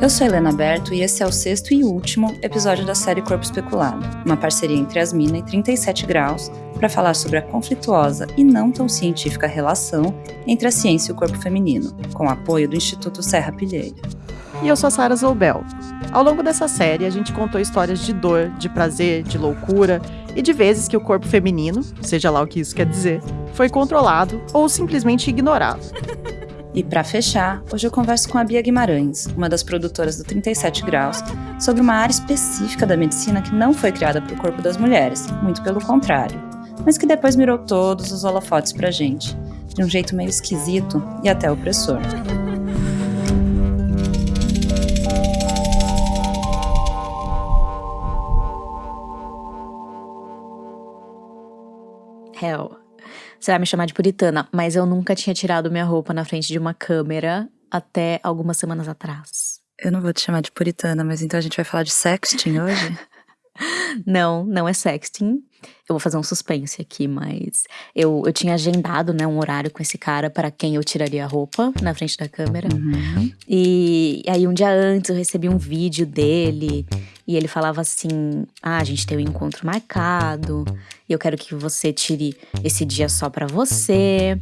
Eu sou Helena Berto e esse é o sexto e último episódio da série Corpo Especulado, uma parceria entre as Mina e 37 Graus para falar sobre a conflituosa e não tão científica relação entre a ciência e o corpo feminino, com apoio do Instituto Serra Pilheira. E eu sou a Sara Zoubel. Ao longo dessa série, a gente contou histórias de dor, de prazer, de loucura e de vezes que o corpo feminino, seja lá o que isso quer dizer, foi controlado ou simplesmente ignorado. E para fechar, hoje eu converso com a Bia Guimarães, uma das produtoras do 37 Graus, sobre uma área específica da medicina que não foi criada para o corpo das mulheres, muito pelo contrário, mas que depois mirou todos os holofotes pra gente, de um jeito meio esquisito e até opressor. Hell. Você vai me chamar de puritana, mas eu nunca tinha tirado minha roupa na frente de uma câmera até algumas semanas atrás. Eu não vou te chamar de puritana, mas então a gente vai falar de sexting hoje? não, não é sexting. Eu vou fazer um suspense aqui, mas eu, eu tinha agendado, né, um horário com esse cara para quem eu tiraria a roupa na frente da câmera. Uhum. E aí um dia antes eu recebi um vídeo dele e ele falava assim: "Ah, a gente tem um encontro marcado, e eu quero que você tire esse dia só para você".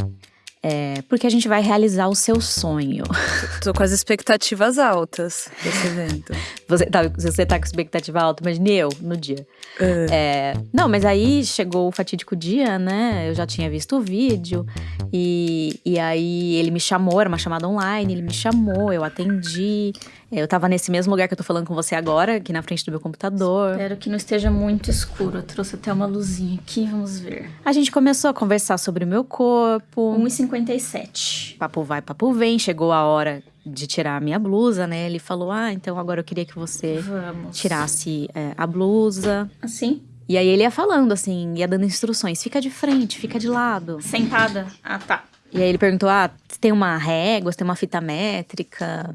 É, porque a gente vai realizar o seu sonho. Tô com as expectativas altas desse evento. Você tá, você tá com expectativa alta, imagine eu no dia. Uh. É, não, mas aí chegou o fatídico dia, né? Eu já tinha visto o vídeo. E, e aí ele me chamou, era uma chamada online, ele me chamou, eu atendi. Eu tava nesse mesmo lugar que eu tô falando com você agora, aqui na frente do meu computador. Espero que não esteja muito escuro. Eu trouxe até uma luzinha aqui, vamos ver. A gente começou a conversar sobre o meu corpo. 1,57. Papo vai, papo vem. Chegou a hora de tirar a minha blusa, né? Ele falou: Ah, então agora eu queria que você Vamos. tirasse é, a blusa. Assim? E aí ele ia falando, assim, ia dando instruções: fica de frente, fica de lado. Sentada? Ah, tá. E aí ele perguntou: Ah, tem uma régua, tem uma fita métrica?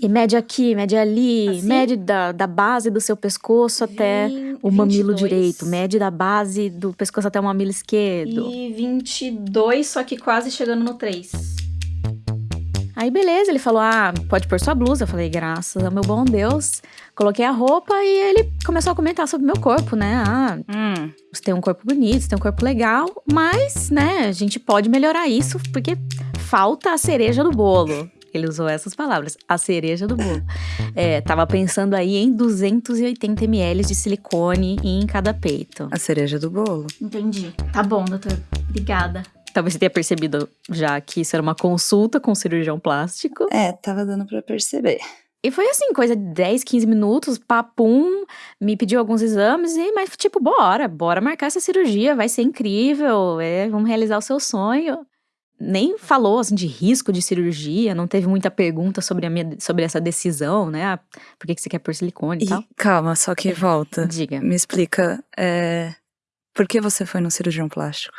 E mede aqui, mede ali, assim? mede da, da base do seu pescoço até o mamilo 22. direito, mede da base do pescoço até o mamilo esquerdo. E 22, só que quase chegando no 3. Aí beleza, ele falou: "Ah, pode pôr sua blusa". Eu falei: "Graças ao meu bom Deus". Coloquei a roupa e ele começou a comentar sobre o meu corpo, né? Ah, Hum, você tem um corpo bonito, você tem um corpo legal, mas, né, a gente pode melhorar isso porque falta a cereja do bolo. Ele usou essas palavras, a cereja do bolo. É, tava pensando aí em 280 ml de silicone em cada peito. a cereja do bolo. Entendi. Tá bom, doutor. Obrigada. Talvez você tenha percebido já que isso era uma consulta com um cirurgião plástico. É, tava dando pra perceber. E foi assim, coisa de 10, 15 minutos, papum, me pediu alguns exames e, mas tipo, bora, bora marcar essa cirurgia, vai ser incrível, é, vamos realizar o seu sonho. Nem falou, assim, de risco de cirurgia, não teve muita pergunta sobre, a minha, sobre essa decisão, né? Ah, por que, que você quer pôr silicone e, E tal? calma, só que volta. Diga. Me explica, é, por que você foi no cirurgião plástico?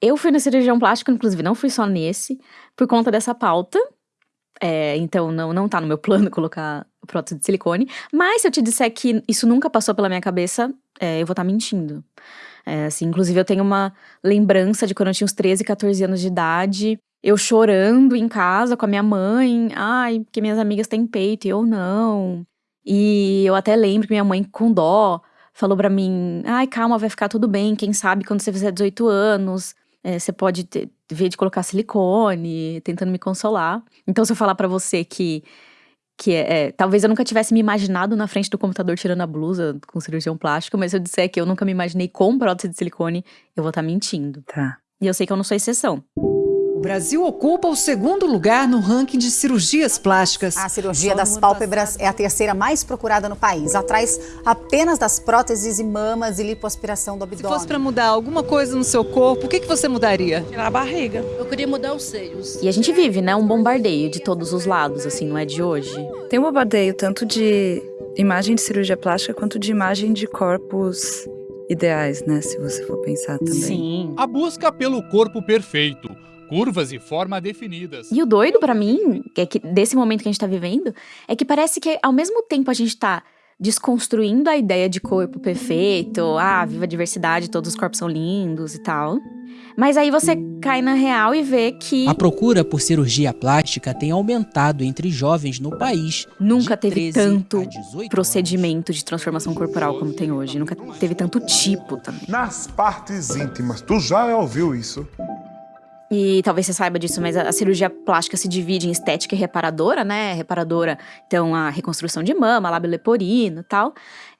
Eu fui no cirurgião plástico, inclusive não fui só nesse, por conta dessa pauta. É, então não, não tá no meu plano colocar prótese de silicone. Mas se eu te disser que isso nunca passou pela minha cabeça, é, eu vou estar mentindo. É, assim, inclusive eu tenho uma lembrança de quando eu tinha uns 13, 14 anos de idade, eu chorando em casa com a minha mãe, ai, porque minhas amigas têm peito e eu não. E eu até lembro que minha mãe, com dó, falou pra mim: ai, calma, vai ficar tudo bem, quem sabe quando você fizer 18 anos, é, você pode ter, ver de colocar silicone, tentando me consolar. Então, se eu falar pra você que. Que é, é, talvez eu nunca tivesse me imaginado na frente do computador tirando a blusa com cirurgião plástico, mas se eu disser que eu nunca me imaginei com prótese de silicone, eu vou estar mentindo. Tá. E eu sei que eu não sou exceção. O Brasil ocupa o segundo lugar no ranking de cirurgias plásticas. A cirurgia das pálpebras é a terceira mais procurada no país, atrás apenas das próteses e mamas e lipoaspiração do Se abdômen. fosse para mudar alguma coisa no seu corpo, o que, que você mudaria? Tirar a barriga. Eu queria mudar os seios. E a gente vive, né, um bombardeio de todos os lados, assim, não é de hoje. Tem um bombardeio tanto de imagem de cirurgia plástica quanto de imagem de corpos ideais, né? Se você for pensar também. Sim. A busca pelo corpo perfeito, curvas e forma definidas. E o doido pra mim, que é que desse momento que a gente tá vivendo, é que parece que ao mesmo tempo a gente tá desconstruindo a ideia de corpo perfeito, ah, viva a diversidade, todos os corpos são lindos e tal. Mas aí você cai na real e vê que A procura por cirurgia plástica tem aumentado entre jovens no país. nunca teve 13 tanto a 18 procedimento de transformação corporal como tem hoje, nunca teve tanto tipo também. Nas partes íntimas. Tu já ouviu isso? E talvez você saiba disso, mas a, a cirurgia plástica se divide em estética e reparadora, né? Reparadora, então, a reconstrução de mama, lábio leporino e tal.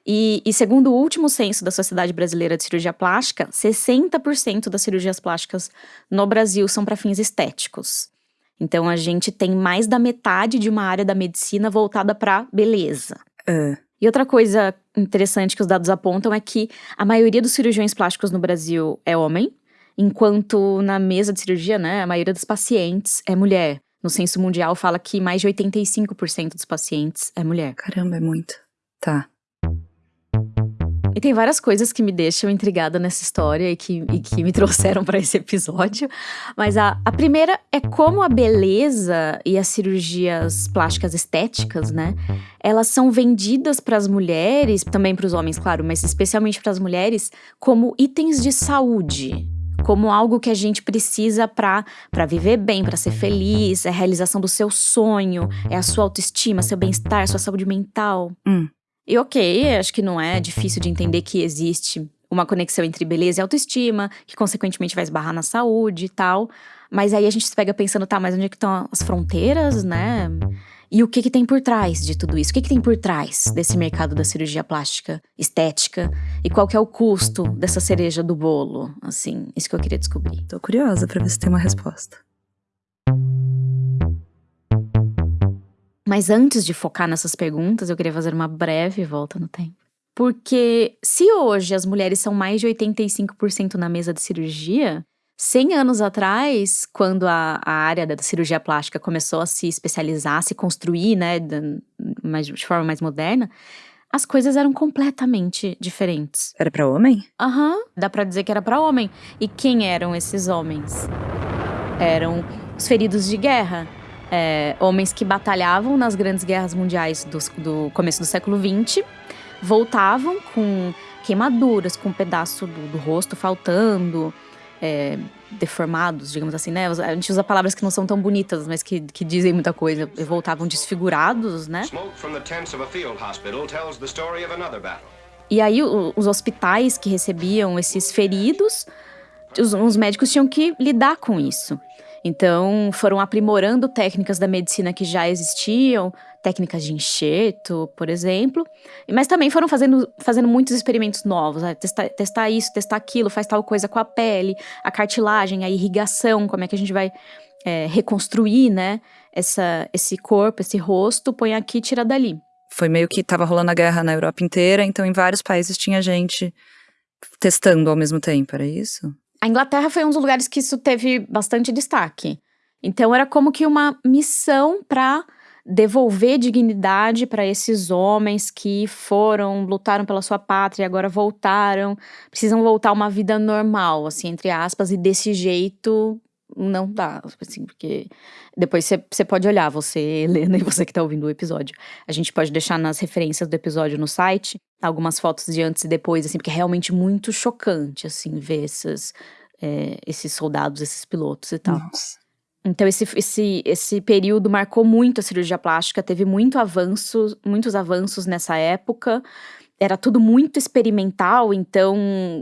E, e segundo o último censo da Sociedade Brasileira de Cirurgia Plástica, 60% das cirurgias plásticas no Brasil são para fins estéticos. Então, a gente tem mais da metade de uma área da medicina voltada para beleza. Ah, E outra coisa interessante que os dados apontam é que a maioria dos cirurgiões plásticos no Brasil é homem, enquanto na mesa de cirurgia, né, a maioria dos pacientes é mulher. No censo mundial fala que mais de 85% dos pacientes é mulher. caramba, é muito. Tá. E tem várias coisas que me deixam intrigada nessa história e que, e que me trouxeram para esse episódio. Mas a, a primeira é como a beleza e as cirurgias plásticas estéticas, né? Elas são vendidas para as mulheres, também para os homens, claro, mas especialmente para as mulheres, como itens de saúde. Como algo que a gente precisa para viver bem, para ser feliz, é a realização do seu sonho, é a sua autoestima, seu bem-estar, sua saúde mental. Hum. E ok, acho que não é difícil de entender que existe uma conexão entre beleza e autoestima, que consequentemente vai esbarrar na saúde e tal. Mas aí a gente se pega pensando, tá, mas onde é que estão as fronteiras, né? E o que que tem por trás de tudo isso? O que que tem por trás desse mercado da cirurgia plástica estética? E qual que é o custo dessa cereja do bolo? Assim, isso que eu queria descobrir. Tô curiosa pra ver se tem uma resposta. Mas antes de focar nessas perguntas, eu queria fazer uma breve volta no tempo. Porque se hoje as mulheres são mais de 85% na mesa de cirurgia, 100 anos atrás, quando a, a área da cirurgia plástica começou a se especializar, a se construir, né, de, de forma mais moderna, as coisas eram completamente diferentes. Era pra homem? Aham, dá pra dizer que era pra homem. E quem eram esses homens? Eram os feridos de guerra. É, homens que batalhavam nas grandes guerras mundiais dos- do, começo do século XX, voltavam com queimaduras, com um pedaço do, do rosto faltando, é, deformados, digamos assim, né? A gente usa palavras que não são tão bonitas, mas que, que dizem muita coisa. Voltavam desfigurados, né? Smoke from the tents of a field hospital tells the story of another battle. E aí, o- os hospitais que recebiam esses feridos, os, os médicos tinham que lidar com isso. Então, foram aprimorando técnicas da medicina que já existiam, técnicas de enxerto, por exemplo. Mas também foram fazendo, fazendo muitos experimentos novos. né? Testar, testar isso, testar aquilo, faz tal coisa com a pele, a cartilagem, a irrigação, como é que a gente vai é, reconstruir, né? Essa, esse corpo, esse rosto, põe aqui, tira dali. Foi meio que tava rolando a guerra na Europa inteira, então em vários países tinha gente testando ao mesmo tempo, era isso? A Inglaterra foi um dos lugares que isso teve bastante destaque. Então era como que uma missão para devolver dignidade para esses homens que foram, lutaram pela sua pátria e agora voltaram, precisam voltar a uma vida normal, assim, entre aspas, e desse jeito não dá, assim, porque depois você pode olhar, você, Helena, e você que tá ouvindo o episódio. A gente pode deixar nas referências do episódio no site algumas fotos de antes e depois, assim, porque é realmente muito chocante, assim, ver esses, é, esses soldados, esses pilotos e tal. Nossa. Então, esse, esse, esse período marcou muito a cirurgia plástica, teve muito avanço, muitos avanços nessa época. Era tudo muito experimental, então,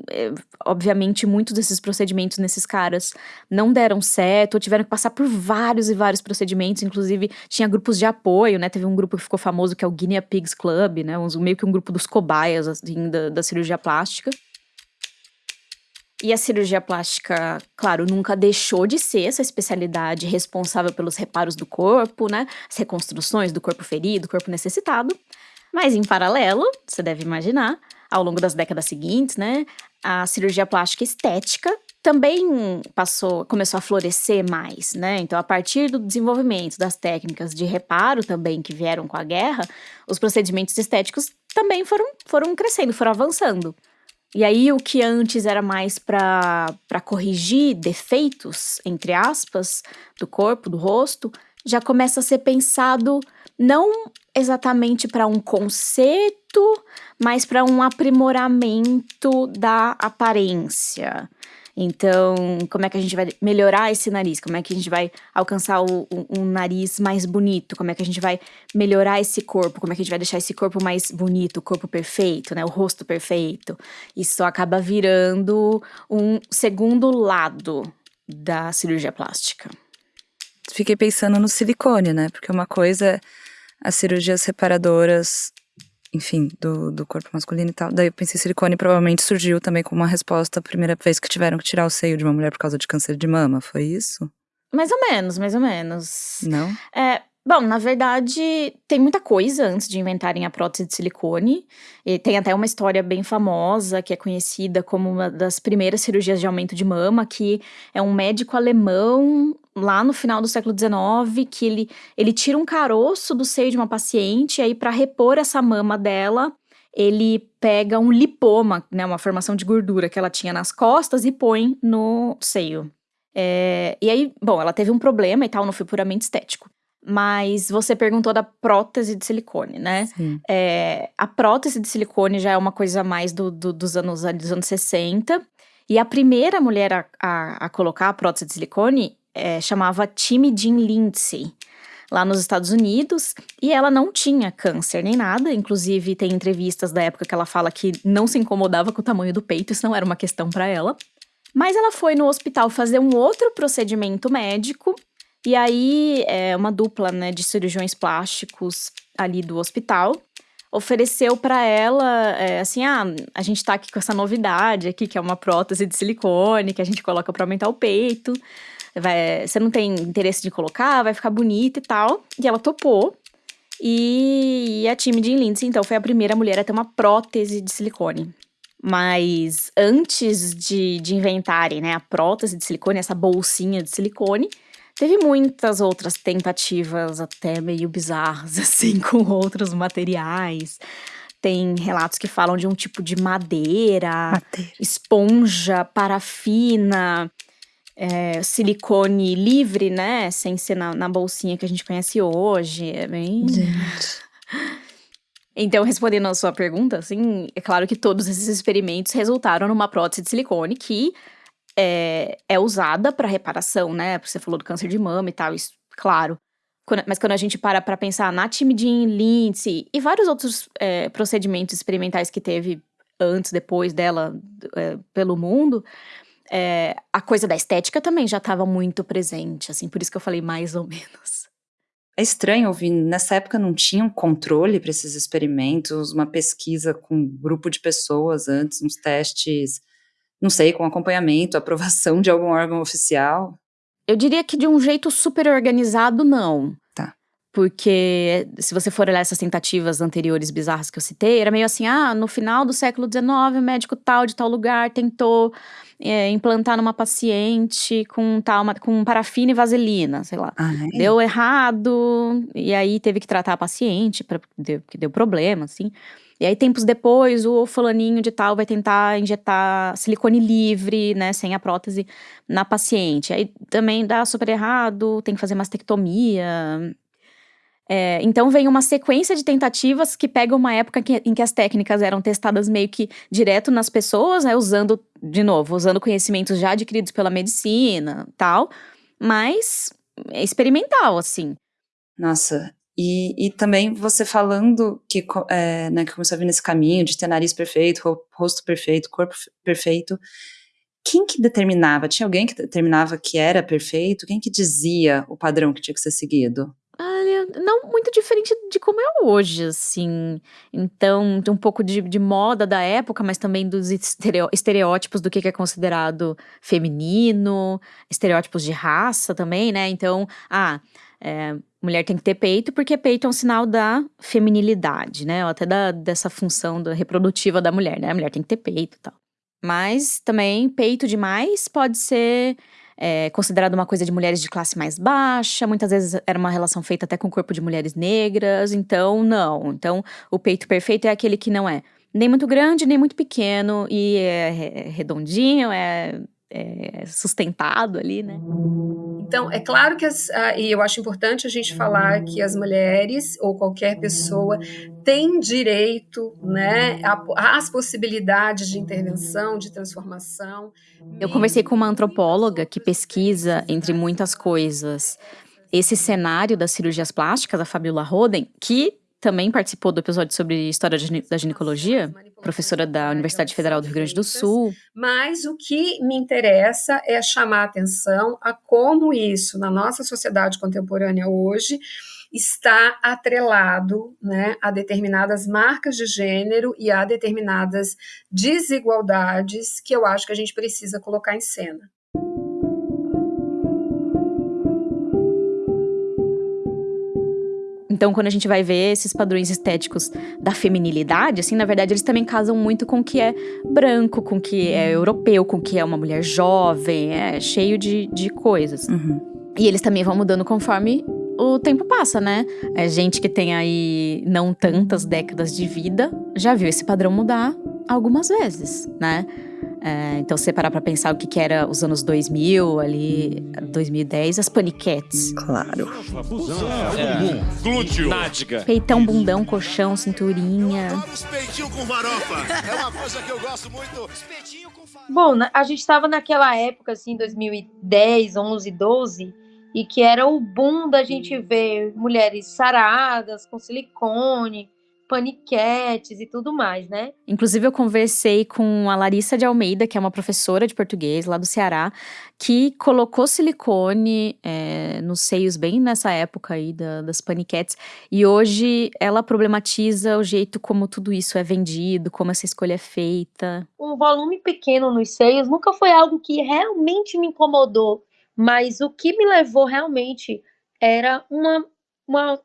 é, obviamente, muitos desses procedimentos nesses caras não deram certo, ou tiveram que passar por vários e vários procedimentos, inclusive tinha grupos de apoio, né? Teve um grupo que ficou famoso que é o Guinea Pigs Club, né? Um- meio que um grupo dos cobaias, assim, da, da cirurgia plástica. E a cirurgia plástica, claro, nunca deixou de ser essa especialidade responsável pelos reparos do corpo, né? As reconstruções do corpo ferido, corpo necessitado. Mas em paralelo, você deve imaginar, ao longo das décadas seguintes, né, a cirurgia plástica estética também passou, começou a florescer mais, né? Então, a partir do desenvolvimento das técnicas de reparo também que vieram com a guerra, os procedimentos estéticos também foram, foram crescendo, foram avançando. E aí, o que antes era mais para corrigir defeitos, entre aspas, do corpo, do rosto, já começa a ser pensado não exatamente para um conceito, mas para um aprimoramento da aparência. Então, como é que a gente vai melhorar esse nariz? Como é que a gente vai alcançar o, um, um nariz mais bonito? Como é que a gente vai melhorar esse corpo? Como é que a gente vai deixar esse corpo mais bonito, o corpo perfeito, né? O rosto perfeito. Isso acaba virando um segundo lado da cirurgia plástica. Fiquei pensando no silicone, né? Porque uma coisa é as cirurgias reparadoras enfim, do, do corpo masculino e tal. Daí eu pensei, silicone provavelmente surgiu também como uma resposta a primeira vez que tiveram que tirar o seio de uma mulher por causa de câncer de mama, foi isso? Mais ou menos, mais ou menos. Não? É, Bom, na verdade, tem muita coisa antes de inventarem a prótese de silicone. E tem até uma história bem famosa, que é conhecida como uma das primeiras cirurgias de aumento de mama, que é um médico alemão, lá no final do século XIX, que ele, ele tira um caroço do seio de uma paciente, e aí para repor essa mama dela, ele pega um lipoma, né, uma formação de gordura que ela tinha nas costas e põe no seio. É, e aí, bom, ela teve um problema e tal, não foi puramente estético. Mas você perguntou da prótese de silicone, né? É, a prótese de silicone já é uma coisa mais do, do, dos, anos, dos anos 60. E a primeira mulher a, a, a colocar a prótese de silicone é, chamava Timmy Jean Lindsay, lá nos Estados Unidos. E ela não tinha câncer nem nada. Inclusive, tem entrevistas da época que ela fala que não se incomodava com o tamanho do peito, isso não era uma questão para ela. Mas ela foi no hospital fazer um outro procedimento médico e aí, é, uma dupla né, de cirurgiões plásticos ali do hospital ofereceu para ela, é, assim, ah, a gente tá aqui com essa novidade aqui, que é uma prótese de silicone, que a gente coloca para aumentar o peito. Vai, você não tem interesse de colocar, vai ficar bonita e tal. E ela topou. E a time de Lindsay, então, foi a primeira mulher a ter uma prótese de silicone. Mas antes de, de inventarem né, a prótese de silicone, essa bolsinha de silicone, Teve muitas outras tentativas, até meio bizarras, assim, com outros materiais. Tem relatos que falam de um tipo de madeira, Madeira. esponja, parafina, é, silicone livre, né? Sem ser na, na bolsinha que a gente conhece hoje. É bem. Gente. Então, respondendo a sua pergunta, assim, é claro que todos esses experimentos resultaram numa prótese de silicone que é, é usada para reparação, né? Você falou do câncer de mama e tal, isso, claro. Quando, mas quando a gente para para pensar na Timidin, Lindsay e vários outros é, procedimentos experimentais que teve antes, depois dela é, pelo mundo, é, a coisa da estética também já estava muito presente, assim, por isso que eu falei mais ou menos. É estranho ouvir, nessa época não tinha um controle para esses experimentos, uma pesquisa com um grupo de pessoas antes, uns testes não sei, com acompanhamento, aprovação de algum órgão oficial? Eu diria que de um jeito super organizado, não. Tá. Porque se você for olhar essas tentativas anteriores bizarras que eu citei, era meio assim: ah, no final do século XIX, o médico tal de tal lugar tentou é, implantar numa paciente com tal, com parafina e vaselina, sei lá. Ah, é? Deu errado, e aí teve que tratar a paciente, porque deu, deu problema, assim. E aí, tempos depois, o fulaninho de tal vai tentar injetar silicone livre, né, sem a prótese, na paciente. Aí também dá super errado, tem que fazer mastectomia. É, então vem uma sequência de tentativas que pega uma época que, em que as técnicas eram testadas meio que direto nas pessoas, né, usando, de novo, usando conhecimentos já adquiridos pela medicina tal, mas é experimental, assim. Nossa, e, e também você falando que, é, né, que começou a vir nesse caminho de ter nariz perfeito, rosto perfeito, corpo perfeito. Quem que determinava? Tinha alguém que determinava que era perfeito? Quem que dizia o padrão que tinha que ser seguido? Olha, não muito diferente de como é hoje, assim. Então, tem um pouco de, de moda da época, mas também dos estereótipos do que é considerado feminino, estereótipos de raça também, né? Então, ah, é, mulher tem que ter peito, porque peito é um sinal da feminilidade, né? Ou até da, dessa função da reprodutiva da mulher, né? A mulher tem que ter peito e tal. Mas também peito demais pode ser é, considerado uma coisa de mulheres de classe mais baixa, muitas vezes era uma relação feita até com o corpo de mulheres negras, então não. Então o peito perfeito é aquele que não é nem muito grande, nem muito pequeno, e é redondinho, é é, sustentado ali, né? Então, é claro que, as, ah, e eu acho importante a gente falar que as mulheres ou qualquer pessoa tem direito né, às possibilidades de intervenção, de transformação. Eu conversei com uma antropóloga que pesquisa, entre muitas coisas, esse cenário das cirurgias plásticas, a Fabiola Roden, que também participou do episódio sobre história da ginecologia, professora da Universidade Federal do Rio Grande do Sul. Mas o que me interessa é chamar a atenção a como isso, na nossa sociedade contemporânea hoje, está atrelado né, a determinadas marcas de gênero e a determinadas desigualdades que eu acho que a gente precisa colocar em cena. Então, quando a gente vai ver esses padrões estéticos da feminilidade, assim, na verdade, eles também casam muito com o que é branco, com o que é europeu, com o que é uma mulher jovem, é cheio de, de coisas. Uhum. E eles também vão mudando conforme o tempo passa, né? A gente que tem aí não tantas décadas de vida já viu esse padrão mudar algumas vezes, né? É, então, se você parar pra pensar o que, que era os anos 2000, ali, 2010, as paniquetes. Claro. É. Glúteo. Nádiga. Peitão, bundão, colchão, cinturinha. Peitinho com farofa. É uma coisa que eu gosto muito. com Bom, a gente estava naquela época, assim, 2010, 11, 12, e que era o boom da gente ver mulheres saradas, com silicone, paniquetes e tudo mais, né? Inclusive, eu conversei com a Larissa de Almeida, que é uma professora de português lá do Ceará, que colocou silicone é, nos seios bem nessa época aí da, das paniquetes. E hoje ela problematiza o jeito como tudo isso é vendido, como essa escolha é feita. Um volume pequeno nos seios nunca foi algo que realmente me incomodou, mas o que me levou realmente era uma, uma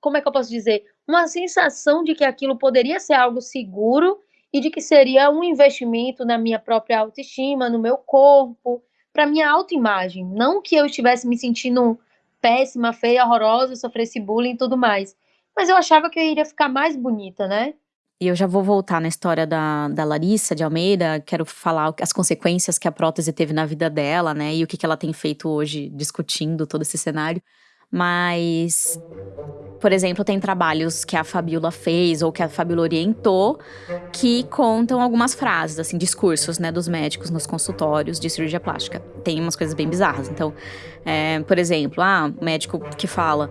como é que eu posso dizer? Uma sensação de que aquilo poderia ser algo seguro e de que seria um investimento na minha própria autoestima, no meu corpo, para minha autoimagem. Não que eu estivesse me sentindo péssima, feia, horrorosa, sofresse bullying e tudo mais. Mas eu achava que eu iria ficar mais bonita, né? E eu já vou voltar na história da, da Larissa de Almeida, quero falar as consequências que a prótese teve na vida dela, né? E o que, que ela tem feito hoje discutindo todo esse cenário. Mas, por exemplo, tem trabalhos que a Fabiola fez ou que a Fabiola orientou que contam algumas frases, assim, discursos, né, dos médicos nos consultórios de cirurgia plástica. Tem umas coisas bem bizarras. Então, é, por exemplo, ah, o médico que fala.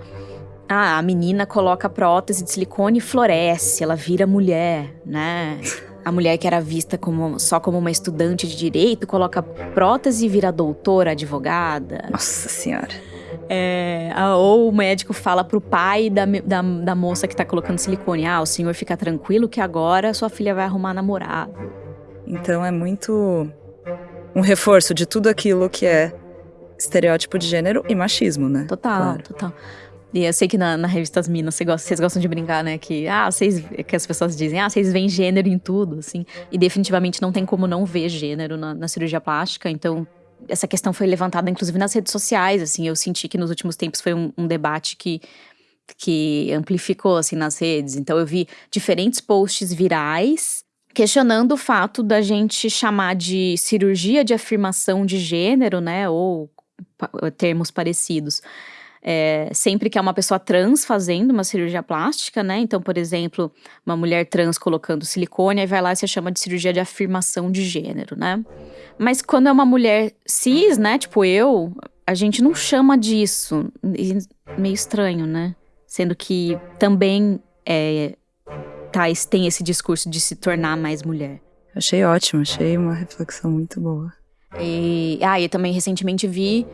Ah, a menina coloca prótese de silicone e floresce, ela vira mulher, né? A mulher que era vista como, só como uma estudante de direito coloca prótese e vira doutora, advogada. Nossa Senhora. É, ou o médico fala pro pai da, da, da moça que tá colocando silicone: Ah, o senhor fica tranquilo que agora sua filha vai arrumar namorado. Então é muito um reforço de tudo aquilo que é estereótipo de gênero e machismo, né? Total, claro. total. E eu sei que na, na revista As Minas vocês gostam, vocês gostam de brincar, né? Que, ah, vocês, que as pessoas dizem, ah, vocês veem gênero em tudo, assim. E definitivamente não tem como não ver gênero na, na cirurgia plástica. Então, essa questão foi levantada, inclusive, nas redes sociais, assim, eu senti que nos últimos tempos foi um, um debate que que amplificou assim nas redes. Então eu vi diferentes posts virais questionando o fato da gente chamar de cirurgia de afirmação de gênero, né, ou termos parecidos. É, sempre que é uma pessoa trans fazendo uma cirurgia plástica, né? Então, por exemplo, uma mulher trans colocando silicone, aí vai lá e se chama de cirurgia de afirmação de gênero, né? Mas quando é uma mulher cis, né? Tipo eu, a gente não chama disso. Meio estranho, né? Sendo que também é, tá, tem esse discurso de se tornar mais mulher. Achei ótimo, achei uma reflexão muito boa. E, ah, e também recentemente vi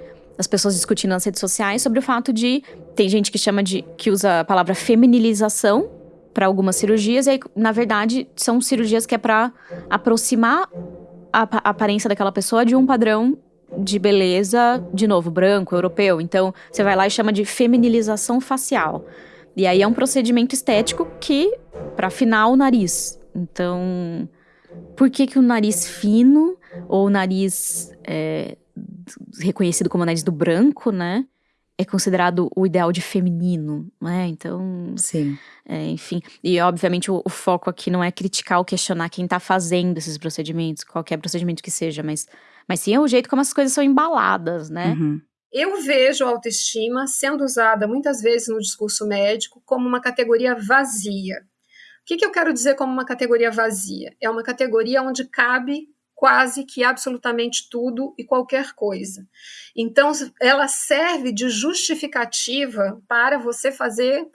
as pessoas discutindo nas redes sociais sobre o fato de tem gente que chama de que usa a palavra feminilização para algumas cirurgias e aí, na verdade são cirurgias que é para aproximar a, a aparência daquela pessoa de um padrão de beleza, de novo, branco, europeu. Então, você vai lá e chama de feminilização facial. E aí é um procedimento estético que, para afinar o nariz. Então, por que que o nariz fino, ou o nariz é, reconhecido como nariz do branco, né? é considerado o ideal de feminino, né? Então, Sim. é, enfim. E obviamente o, o foco aqui não é criticar ou questionar quem tá fazendo esses procedimentos, qualquer procedimento que seja, mas, mas sim é o jeito como as coisas são embaladas, né? Uhum. Eu vejo a autoestima sendo usada muitas vezes no discurso médico como uma categoria vazia. O que, que eu quero dizer como uma categoria vazia? É uma categoria onde cabe quase que absolutamente tudo e qualquer coisa. Então, ela serve de justificativa para você fazer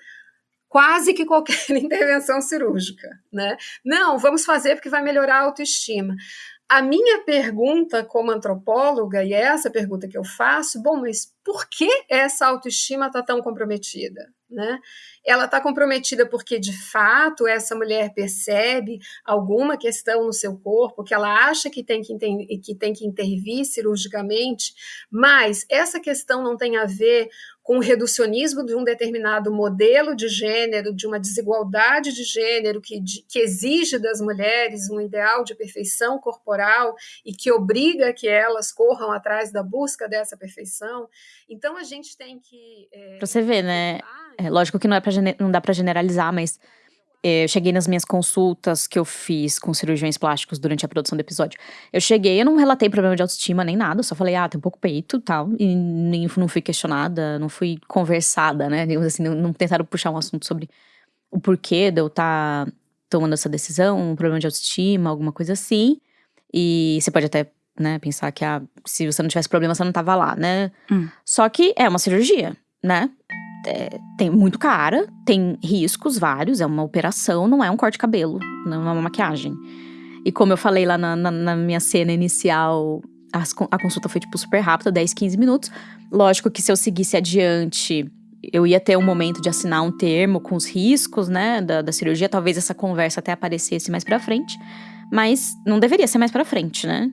quase que qualquer intervenção cirúrgica, né? Não, vamos fazer porque vai melhorar a autoestima. A minha pergunta como antropóloga, e é essa pergunta que eu faço, bom, mas por que essa autoestima está tão comprometida? Né? Ela está comprometida porque, de fato, essa mulher percebe alguma questão no seu corpo que ela acha que tem que, que tem que intervir cirurgicamente, mas essa questão não tem a ver com o reducionismo de um determinado modelo de gênero, de uma desigualdade de gênero que, de, que exige das mulheres um ideal de perfeição corporal e que obriga que elas corram atrás da busca dessa perfeição. Então a gente tem que. É, você ver, né? É, lógico que não, é pra, não dá para generalizar, mas é, eu cheguei nas minhas consultas que eu fiz com cirurgiões plásticos durante a produção do episódio. Eu cheguei, eu não relatei problema de autoestima nem nada, só falei, ah, tem um pouco peito e tal. E nem, não fui questionada, não fui conversada, né? Digamos assim, não, não tentaram puxar um assunto sobre o porquê de eu estar tá tomando essa decisão, um problema de autoestima, alguma coisa assim. E você pode até, né, pensar que ah, se você não tivesse problema, você não tava lá, né? Hum. Só que é uma cirurgia, né? É, tem muito cara, tem riscos vários, é uma operação, não é um corte de cabelo, não é uma maquiagem. E como eu falei lá na, na, na minha cena inicial, as, a consulta foi tipo super rápida, 10, 15 minutos. Lógico que se eu seguisse adiante, eu ia ter um momento de assinar um termo com os riscos, né, da, da cirurgia. Talvez essa conversa até aparecesse mais pra frente. Mas não deveria ser mais pra frente, né?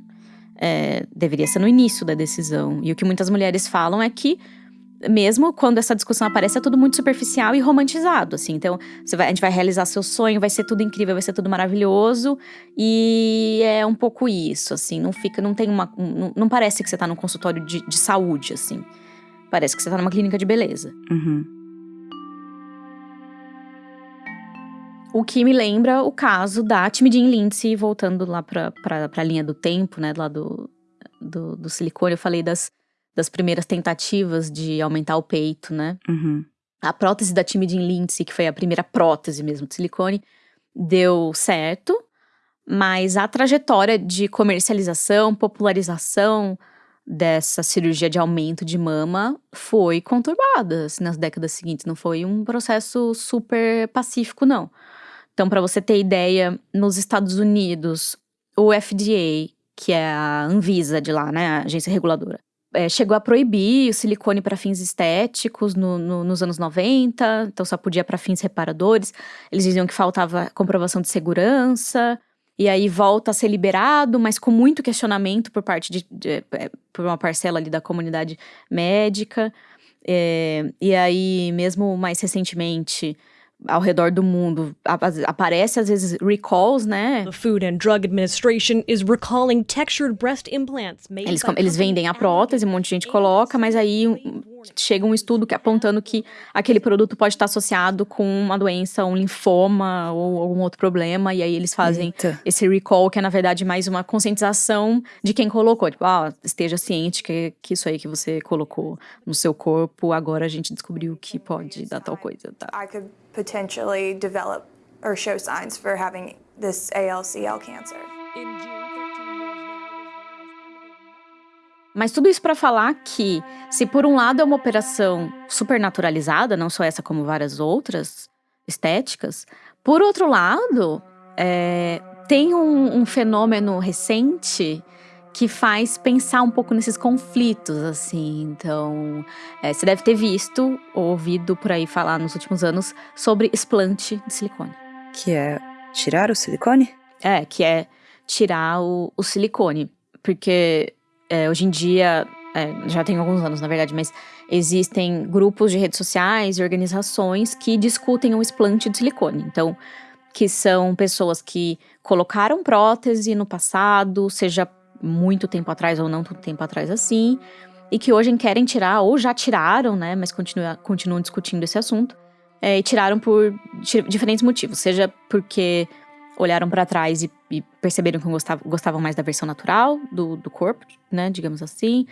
É, deveria ser no início da decisão. E o que muitas mulheres falam é que mesmo quando essa discussão aparece, é tudo muito superficial e romantizado, assim. Então, vai, a gente vai realizar seu sonho, vai ser tudo incrível, vai ser tudo maravilhoso. E é um pouco isso, assim. Não fica, não tem uma. Não, não parece que você tá num consultório de, de, saúde, assim. Parece que você tá numa clínica de beleza. Uhum. O que me lembra o caso da Timidin Lindsay, voltando lá pra, pra, pra linha do tempo, né? Lá do, do, do silicone. Eu falei das das primeiras tentativas de aumentar o peito, né? Uhum. A prótese da Timidin Lindsay, que foi a primeira prótese mesmo de silicone, deu certo, mas a trajetória de comercialização, popularização dessa cirurgia de aumento de mama foi conturbada assim, nas décadas seguintes. Não foi um processo super pacífico, não. Então, para você ter ideia, nos Estados Unidos, o FDA, que é a Anvisa de lá, né, a agência reguladora, é, chegou a proibir o silicone para fins estéticos no, no, nos anos 90, então só podia para fins reparadores. Eles diziam que faltava comprovação de segurança, e aí volta a ser liberado, mas com muito questionamento por parte de, de é, por uma parcela ali da comunidade médica. É, e aí, mesmo mais recentemente, ao redor do mundo. Aparece às vezes recalls, né? The Food and Drug Administration is recalling textured breast implants made eles, eles vendem a prótese, um monte de gente coloca, mas aí chega um estudo que, apontando que aquele produto pode estar associado com uma doença, um linfoma ou algum outro problema, e aí eles fazem Eita. esse recall, que é na verdade mais uma conscientização de quem colocou. Tipo, ah, esteja ciente que, que isso aí que você colocou no seu corpo, agora a gente descobriu que pode dar tal coisa, tá? I could potentially develop or show signs for having this ALCL cancer. Mas tudo isso para falar que, se por um lado é uma operação super naturalizada, não só essa como várias outras estéticas, por outro lado, é, tem um, um, fenômeno recente que faz pensar um pouco nesses conflitos, assim. Então, é, você deve ter visto ou ouvido por aí falar nos últimos anos sobre explante de silicone. Que é tirar o silicone? É, que é tirar o, o silicone. Porque é, hoje em dia, é, já tem alguns anos na verdade, mas existem grupos de redes sociais e organizações que discutem o explante de silicone. Então, que são pessoas que colocaram prótese no passado, seja muito tempo atrás ou não tanto tempo atrás assim, e que hoje querem tirar, ou já tiraram, né, mas continua, continuam discutindo esse assunto, é, e tiraram por diferentes motivos, seja porque olharam para trás e, e, perceberam que gostavam, gostavam mais da versão natural do, do corpo, né, digamos assim,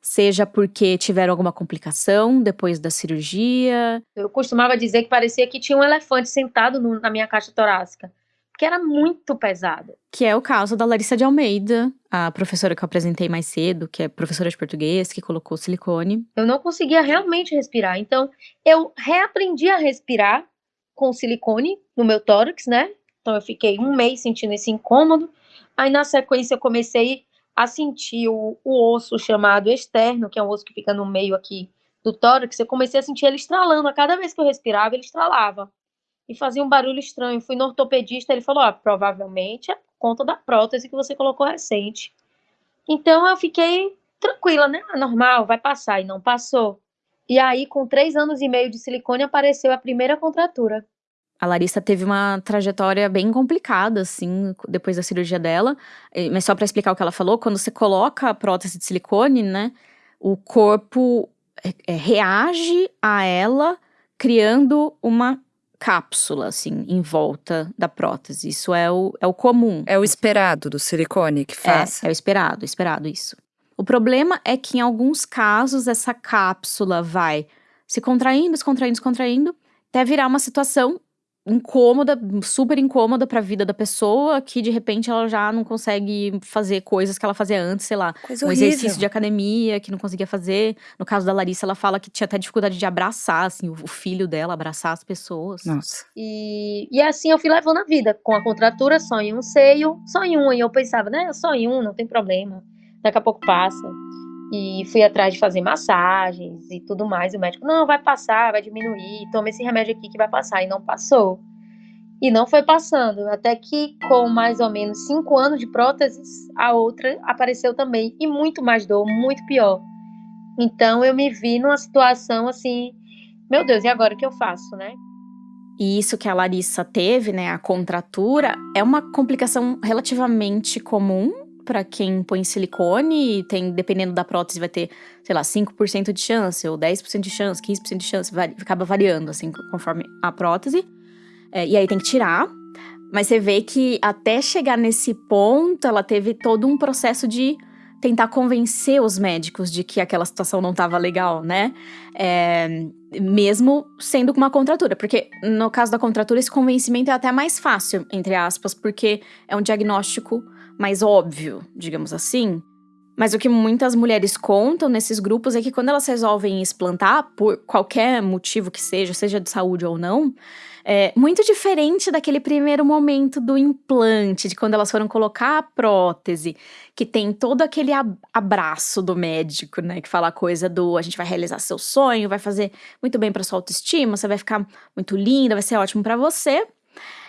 seja porque tiveram alguma complicação depois da cirurgia. Eu costumava dizer que parecia que tinha um elefante sentado no, na minha caixa torácica, que era muito pesado. Que é o caso da Larissa de Almeida, a professora que eu apresentei mais cedo, que é professora de português, que colocou silicone. Eu não conseguia realmente respirar, então eu reaprendi a respirar com silicone no meu tórax, né? Então eu fiquei um mês sentindo esse incômodo. Aí na sequência eu comecei a sentir o, o osso chamado externo, que é um osso que fica no meio aqui do tórax, eu comecei a sentir ele estralando. A cada vez que eu respirava, ele estralava. E fazia um barulho estranho. Fui no ortopedista, ele falou: ah, provavelmente é conta da prótese que você colocou recente. Então eu fiquei tranquila, né? Ah, normal, vai passar. E não passou. E aí, com três anos e meio de silicone, apareceu a primeira contratura. A Larissa teve uma trajetória bem complicada, assim, depois da cirurgia dela. Mas só para explicar o que ela falou, quando você coloca a prótese de silicone, né, o corpo é, é, reage a ela criando uma cápsula, assim, em volta da prótese. Isso é o, é o comum. É o esperado do silicone que faz. É, é o esperado, esperado isso. O problema é que em alguns casos essa cápsula vai se contraindo, se contraindo, se contraindo, até virar uma situação incômoda, super incômoda para a vida da pessoa, que de repente ela já não consegue fazer coisas que ela fazia antes, sei lá, Coisa um horrível. exercício de academia que não conseguia fazer. No caso da Larissa, ela fala que tinha até dificuldade de abraçar, assim, o filho dela, abraçar as pessoas. Nossa. E, e assim eu fui levando a vida, com a contratura só em um seio, só em um, e eu pensava, né, só em um, não tem problema, daqui a pouco passa. E fui atrás de fazer massagens e tudo mais. E o médico, não, vai passar, vai diminuir, toma esse remédio aqui que vai passar. E não passou. E não foi passando. Até que, com mais ou menos cinco anos de próteses, a outra apareceu também. E muito mais dor, muito pior. Então eu me vi numa situação assim, meu Deus, e agora o que eu faço, né? E isso que a Larissa teve, né, a contratura, é uma complicação relativamente comum para quem põe silicone, tem, dependendo da prótese, vai ter, sei lá, 5% de chance, ou 10% de chance, 15% de chance, vai, acaba variando, assim, conforme a prótese. É, e aí tem que tirar. Mas você vê que até chegar nesse ponto, ela teve todo um processo de tentar convencer os médicos de que aquela situação não estava legal, né? É, mesmo sendo com uma contratura. Porque no caso da contratura, esse convencimento é até mais fácil, entre aspas, porque é um diagnóstico mais óbvio, digamos assim. Mas o que muitas mulheres contam nesses grupos é que quando elas resolvem explantar, por qualquer motivo que seja, seja de saúde ou não, é muito diferente daquele primeiro momento do implante, de quando elas foram colocar a prótese, que tem todo aquele abraço do médico, né? Que fala a coisa do a gente vai realizar seu sonho, vai fazer muito bem para sua autoestima, você vai ficar muito linda, vai ser ótimo para você.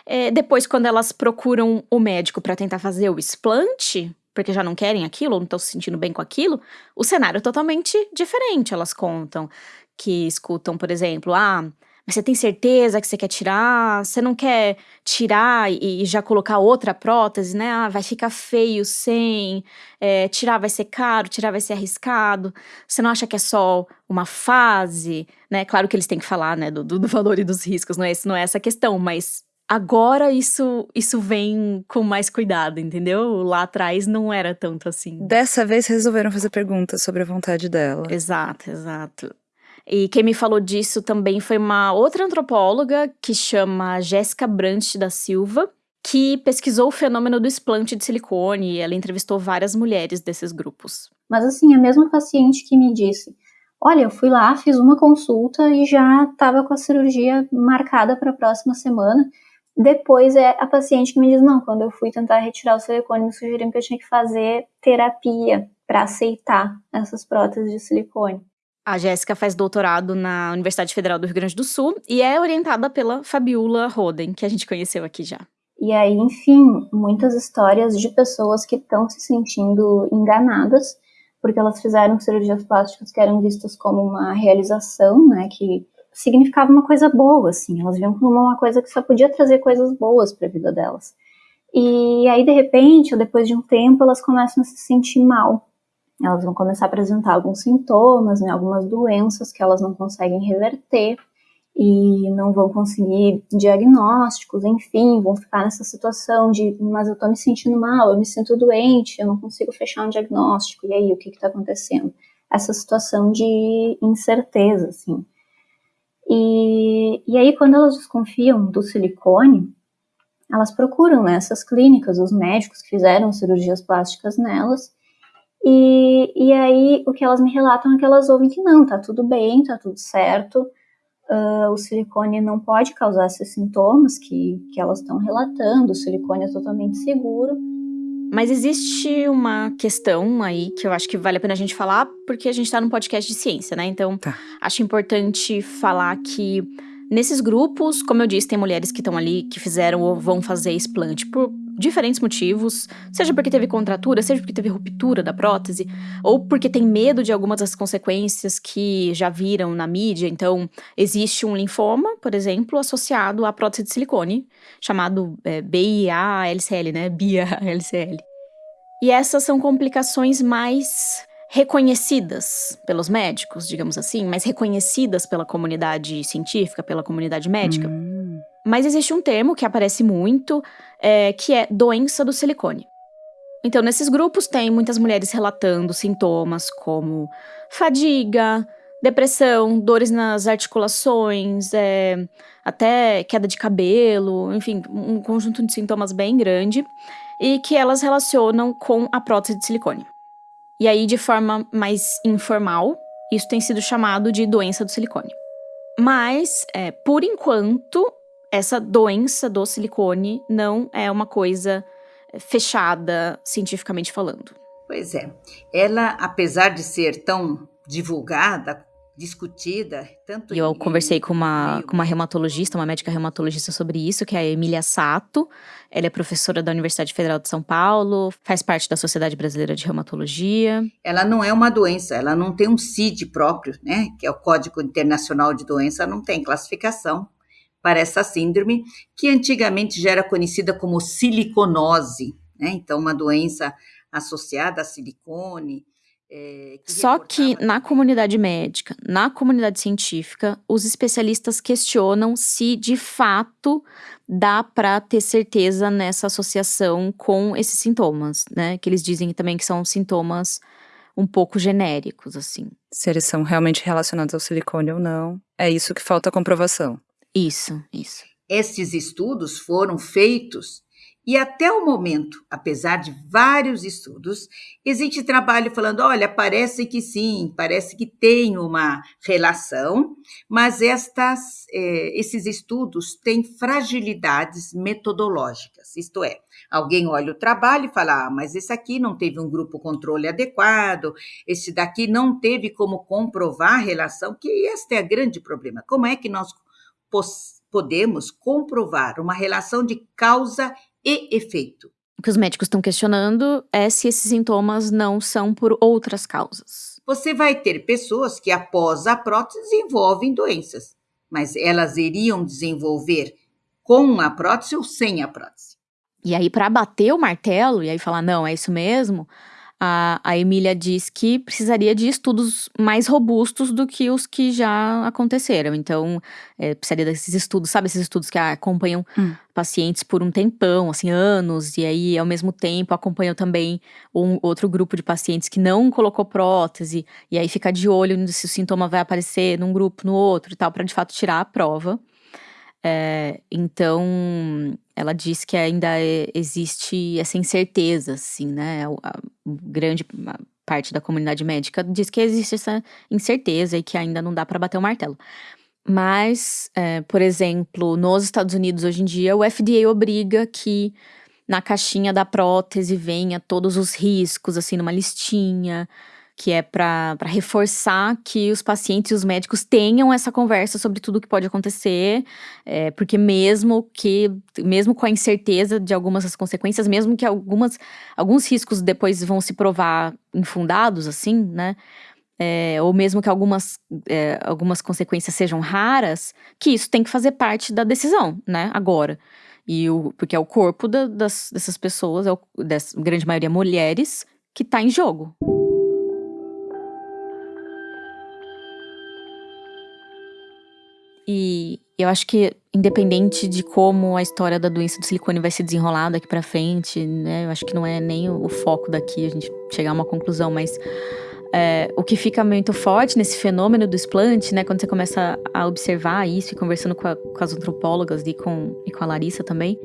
É, depois, quando elas procuram o médico para tentar fazer o explante, porque já não querem aquilo, ou não estão se sentindo bem com aquilo, o cenário é totalmente diferente. Elas contam que escutam, por exemplo, ah, mas você tem certeza que você quer tirar? Você não quer tirar e, já colocar outra prótese, né? Ah, vai ficar feio sem. É, tirar vai ser caro, tirar vai ser arriscado. Você não acha que é só uma fase, né? Claro que eles têm que falar, né, do, do valor e dos riscos, não é, não é essa a questão, mas Agora isso, isso vem com mais cuidado, entendeu? Lá atrás não era tanto assim. Dessa vez resolveram fazer perguntas sobre a vontade dela. Exato, exato. E quem me falou disso também foi uma outra antropóloga que chama Jéssica Brant da Silva, que pesquisou o fenômeno do explante de silicone e ela entrevistou várias mulheres desses grupos. Mas assim, a mesma paciente que me disse: Olha, eu fui lá, fiz uma consulta e já estava com a cirurgia marcada para a próxima semana. Depois é a paciente que me diz: não, quando eu fui tentar retirar o silicone, me sugeriram que eu tinha que fazer terapia para aceitar essas próteses de silicone. A Jéssica faz doutorado na Universidade Federal do Rio Grande do Sul e é orientada pela Fabiola Roden, que a gente conheceu aqui já. E aí, enfim, muitas histórias de pessoas que estão se sentindo enganadas, porque elas fizeram cirurgias plásticas que eram vistas como uma realização, né, que significava uma coisa boa, assim. Elas viam como uma coisa que só podia trazer coisas boas para a vida delas. E aí, de repente, ou depois de um tempo, elas começam a se sentir mal. Elas vão começar a apresentar alguns sintomas, né, algumas doenças que elas não conseguem reverter e não vão conseguir diagnósticos, enfim, vão ficar nessa situação de, mas eu tô me sentindo mal, eu me sinto doente, eu não consigo fechar um diagnóstico, e aí, o que que tá acontecendo? Essa situação de incerteza, assim. E, e aí, quando elas desconfiam do silicone, elas procuram né, essas clínicas, os médicos que fizeram cirurgias plásticas nelas, e, e aí o que elas me relatam é que elas ouvem que não, tá tudo bem, tá tudo certo, uh, o silicone não pode causar esses sintomas que, que elas estão relatando, o silicone é totalmente seguro. Mas existe uma questão aí que eu acho que vale a pena a gente falar, porque a gente tá num podcast de ciência, né? Então, tá. acho importante falar que nesses grupos, como eu disse, tem mulheres que estão ali que fizeram ou vão fazer explante por diferentes motivos, seja porque teve contratura, seja porque teve ruptura da prótese, ou porque tem medo de algumas das consequências que já viram na mídia. Então, existe um linfoma, por exemplo, associado à prótese de silicone, chamado é, BIA-LCL, né? BIA-LCL. E essas são complicações mais reconhecidas pelos médicos, digamos assim, mais reconhecidas pela comunidade científica, pela comunidade médica. Hum. Mas existe um termo que aparece muito, é, que é doença do silicone. Então, nesses grupos tem muitas mulheres relatando sintomas como fadiga, depressão, dores nas articulações, é, até queda de cabelo, enfim, um conjunto de sintomas bem grande e que elas relacionam com a prótese de silicone. E aí, de forma mais informal, isso tem sido chamado de doença do silicone. Mas, é, por enquanto, essa doença do silicone não é uma coisa é, fechada cientificamente falando. Pois é. Ela, apesar de ser tão divulgada, discutida, tanto E eu conversei com uma, com uma reumatologista, uma médica reumatologista sobre isso, que é a Emília Sato. Ela é professora da Universidade Federal de São Paulo, faz parte da Sociedade Brasileira de Reumatologia. Ela não é uma doença, ela não tem um CID próprio, né? Que é o Código Internacional de Doença, não tem classificação para essa síndrome, que antigamente já era conhecida como siliconose, né? Então, uma doença associada a silicone. É, que Só que na comunidade médica, na comunidade científica, os especialistas questionam se de fato dá para ter certeza nessa associação com esses sintomas, né? Que eles dizem também que são sintomas um pouco genéricos, assim. Se eles são realmente relacionados ao silicone ou não, é isso que falta comprovação. Isso, isso. Estes estudos foram feitos e até o momento, apesar de vários estudos, existe trabalho falando: olha, parece que sim, parece que tem uma relação, mas estas, eh, esses estudos têm fragilidades metodológicas. Isto é, alguém olha o trabalho e fala: ah, mas esse aqui não teve um grupo controle adequado, esse daqui não teve como comprovar a relação, que este é o grande problema. Como é que nós podemos comprovar uma relação de causa e efeito. O que os médicos estão questionando é se esses sintomas não são por outras causas. Você vai ter pessoas que, após a prótese, desenvolvem doenças, mas elas iriam desenvolver com a prótese ou sem a prótese. E aí, para bater o martelo e aí falar, não, é isso mesmo, a, a Emília diz que precisaria de estudos mais robustos do que os que já aconteceram. Então, é, precisaria desses estudos, sabe, esses estudos que acompanham hum. pacientes por um tempão, assim, anos, e aí, ao mesmo tempo, acompanham também um outro grupo de pacientes que não colocou prótese, e aí fica de olho se o sintoma vai aparecer num grupo, no outro e tal, para de fato tirar a prova. É, então, ela diz que ainda é, existe essa incerteza, assim, né? A, a grande parte da comunidade médica diz que existe essa incerteza e que ainda não dá para bater o martelo. Mas, é, por exemplo, nos Estados Unidos hoje em dia, o FDA obriga que na caixinha da prótese venha todos os riscos, assim, numa listinha que é para reforçar que os pacientes e os médicos tenham essa conversa sobre tudo o que pode acontecer, é, porque mesmo que, mesmo com a incerteza de algumas das consequências, mesmo que algumas, alguns riscos depois vão se provar infundados, assim, né? É, ou mesmo que algumas, é, algumas consequências sejam raras, que isso tem que fazer parte da decisão, né? Agora. E o, porque é o corpo da, das, dessas pessoas, é o, dessa grande maioria mulheres, que está em jogo. E eu acho que, independente de como a história da doença do silicone vai se desenrolar daqui para frente, né? Eu acho que não é nem o foco daqui a gente chegar a uma conclusão, mas é, o que fica muito forte nesse fenômeno do explante, né, quando você começa a observar isso e conversando com, a, com as antropólogas e com, e com a Larissa também,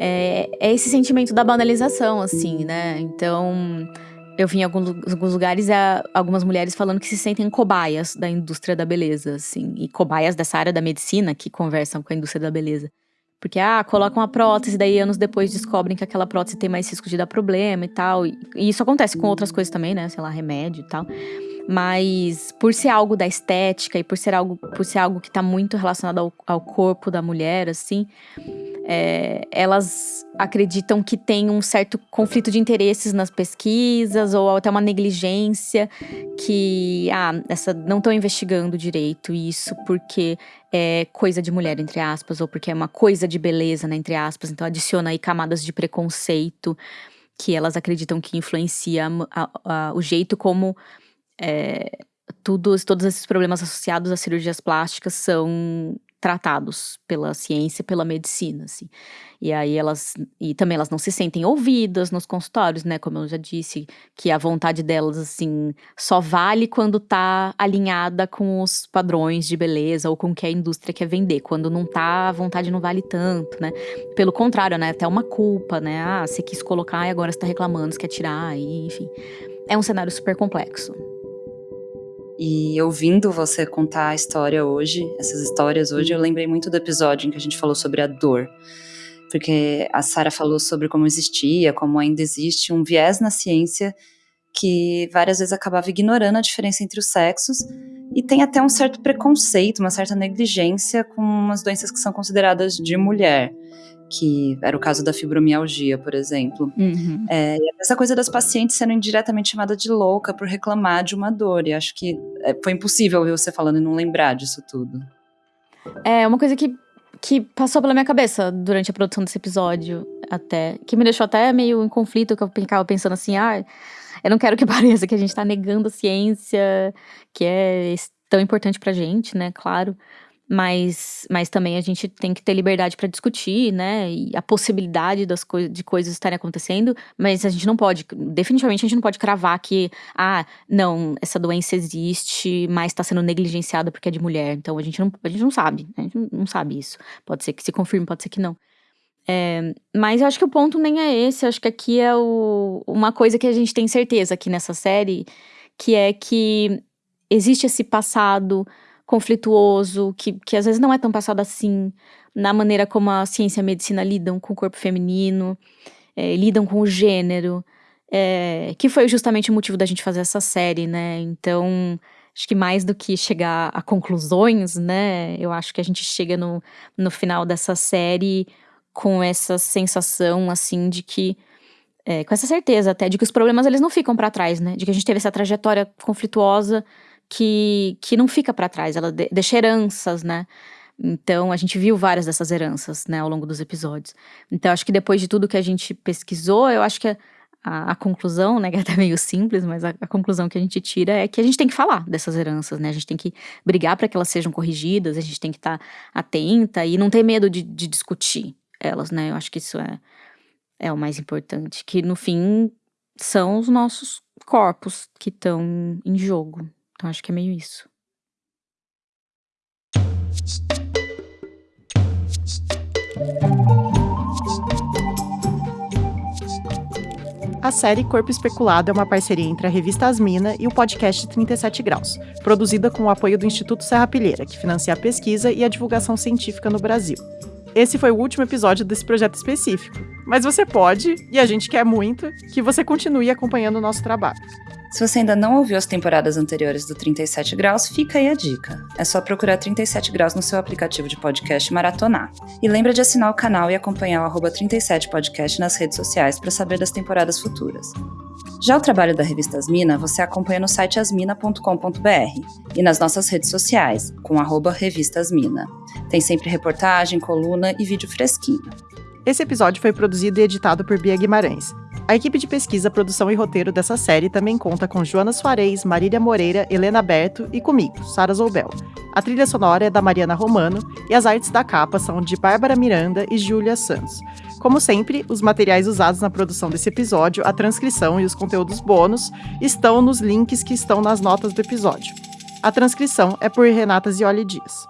é, é, esse sentimento da banalização, assim, né? Então, eu vi em alguns, lugares algumas mulheres falando que se sentem cobaias da indústria da beleza, assim, e cobaias dessa área da medicina que conversam com a indústria da beleza. Porque, ah, colocam uma prótese, daí anos depois descobrem que aquela prótese tem mais risco de dar problema e tal. E isso acontece com outras coisas também, né? Sei lá, remédio e tal. Mas por ser algo da estética e por ser algo, por ser algo que está muito relacionado ao, ao corpo da mulher, assim, é, elas acreditam que tem um certo conflito de interesses nas pesquisas ou até uma negligência que ah, essa não estão investigando direito isso porque é coisa de mulher entre aspas ou porque é uma coisa de beleza né, entre aspas. Então adiciona aí camadas de preconceito que elas acreditam que influencia a, a, o jeito como é, todos esses problemas associados às cirurgias plásticas são tratados pela ciência, pela medicina, assim. E aí elas e também elas não se sentem ouvidas nos consultórios, né, como eu já disse, que a vontade delas assim só vale quando tá alinhada com os padrões de beleza ou com o que a indústria quer vender. Quando não tá, a vontade não vale tanto, né? Pelo contrário, né, até uma culpa, né? Ah, você quis colocar e agora você tá reclamando, você quer tirar, e, enfim. É um cenário super complexo. E ouvindo você contar a história hoje, essas histórias hoje, eu lembrei muito do episódio em que a gente falou sobre a dor. Porque a Sara falou sobre como existia, como ainda existe um viés na ciência que várias vezes acabava ignorando a diferença entre os sexos e tem até um certo preconceito, uma certa negligência com as doenças que são consideradas de mulher que era o caso da fibromialgia, por exemplo. Uhum. É, essa coisa das pacientes sendo indiretamente chamada de louca por reclamar de uma dor. E acho que é, foi impossível ouvir você falando e não lembrar disso tudo. É uma coisa que, que passou pela minha cabeça durante a produção desse episódio, até. Que me deixou até meio em conflito, que eu ficava pensando assim, ah, eu não quero que pareça que a gente tá negando a ciência, que é tão importante pra gente, né? Claro mas, mas também a gente tem que ter liberdade para discutir, né? E a possibilidade das co de coisas estarem acontecendo, mas a gente não pode, definitivamente a gente não pode cravar que, ah, não, essa doença existe, mas está sendo negligenciada porque é de mulher. Então a gente não, a gente não sabe, a gente não sabe isso. Pode ser que se confirme, pode ser que não. É, mas eu acho que o ponto nem é esse, eu acho que aqui é o, uma coisa que a gente tem certeza aqui nessa série, que é que existe esse passado conflituoso, que, que às vezes não é tão passado assim, na maneira como a ciência e a medicina lidam com o corpo feminino, é, lidam com o gênero, é, que foi justamente o motivo da gente fazer essa série, né? Então, acho que mais do que chegar a conclusões, né? Eu acho que a gente chega no, no final dessa série com essa sensação, assim, de que é, com essa certeza até de que os problemas eles não ficam para trás, né? De que a gente teve essa trajetória conflituosa que, que não fica para trás, ela deixa heranças, né? Então, a gente viu várias dessas heranças, né, ao longo dos episódios. Então, acho que depois de tudo que a gente pesquisou, eu acho que a, a, a conclusão, né, que é até meio simples, mas a, a, conclusão que a gente tira é que a gente tem que falar dessas heranças, né? A gente tem que brigar para que elas sejam corrigidas, a gente tem que estar tá atenta e não ter medo de, de discutir elas, né? Eu acho que isso é, é o mais importante. Que, no fim, são os nossos corpos que estão em jogo. Então acho que é meio isso. A série Corpo Especulado é uma parceria entre a revista Asmina e o podcast 37 Graus, produzida com o apoio do Instituto Serra Pilheira, que financia a pesquisa e a divulgação científica no Brasil. Esse foi o último episódio desse projeto específico, mas você pode, e a gente quer muito, que você continue acompanhando o nosso trabalho. Se você ainda não ouviu as temporadas anteriores do 37 Graus, fica aí a dica. É só procurar 37 Graus no seu aplicativo de podcast maratonar. E lembra de assinar o canal e acompanhar o 37 Podcast nas redes sociais para saber das temporadas futuras. Já o trabalho da revista Asmina você acompanha no site asmina.com.br e nas nossas redes sociais, com arroba Revista Asmina. Tem sempre reportagem, coluna e vídeo fresquinho. Esse episódio foi produzido e editado por Bia Guimarães. A equipe de pesquisa, produção e roteiro dessa série também conta com Joana Soares, Marília Moreira, Helena Berto e comigo, Sara Zoubel. A trilha sonora é da Mariana Romano e as artes da capa são de Bárbara Miranda e Júlia Santos. Como sempre, os materiais usados na produção desse episódio, a transcrição e os conteúdos bônus estão nos links que estão nas notas do episódio. A transcrição é por Renata Zioli Dias.